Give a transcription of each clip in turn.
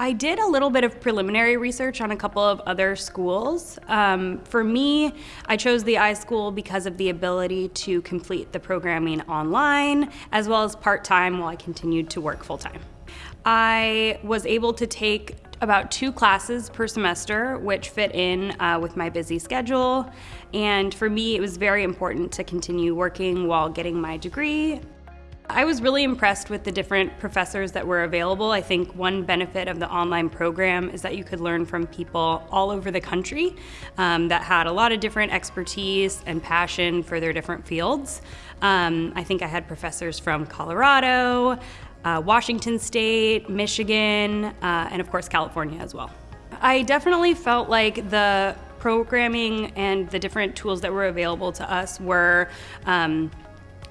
I did a little bit of preliminary research on a couple of other schools. Um, for me, I chose the iSchool because of the ability to complete the programming online as well as part time while I continued to work full time. I was able to take about two classes per semester, which fit in uh, with my busy schedule. And for me, it was very important to continue working while getting my degree I was really impressed with the different professors that were available. I think one benefit of the online program is that you could learn from people all over the country um, that had a lot of different expertise and passion for their different fields. Um, I think I had professors from Colorado, uh, Washington State, Michigan, uh, and of course California as well. I definitely felt like the programming and the different tools that were available to us were um,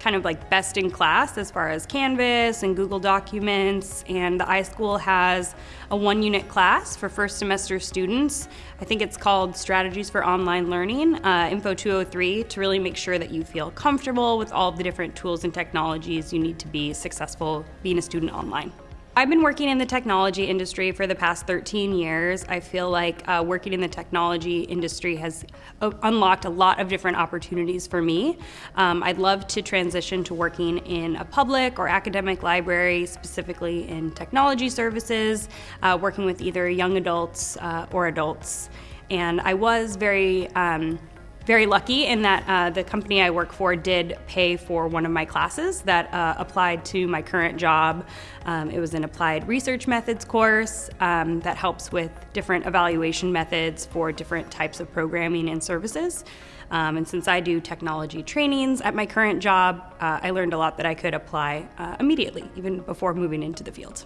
kind of like best in class as far as Canvas and Google Documents. And the iSchool has a one unit class for first semester students. I think it's called Strategies for Online Learning, uh, Info 203, to really make sure that you feel comfortable with all the different tools and technologies you need to be successful being a student online. I've been working in the technology industry for the past 13 years. I feel like uh, working in the technology industry has uh, unlocked a lot of different opportunities for me. Um, I'd love to transition to working in a public or academic library, specifically in technology services, uh, working with either young adults uh, or adults. And I was very um, very lucky in that uh, the company I work for did pay for one of my classes that uh, applied to my current job. Um, it was an applied research methods course um, that helps with different evaluation methods for different types of programming and services. Um, and since I do technology trainings at my current job, uh, I learned a lot that I could apply uh, immediately, even before moving into the field.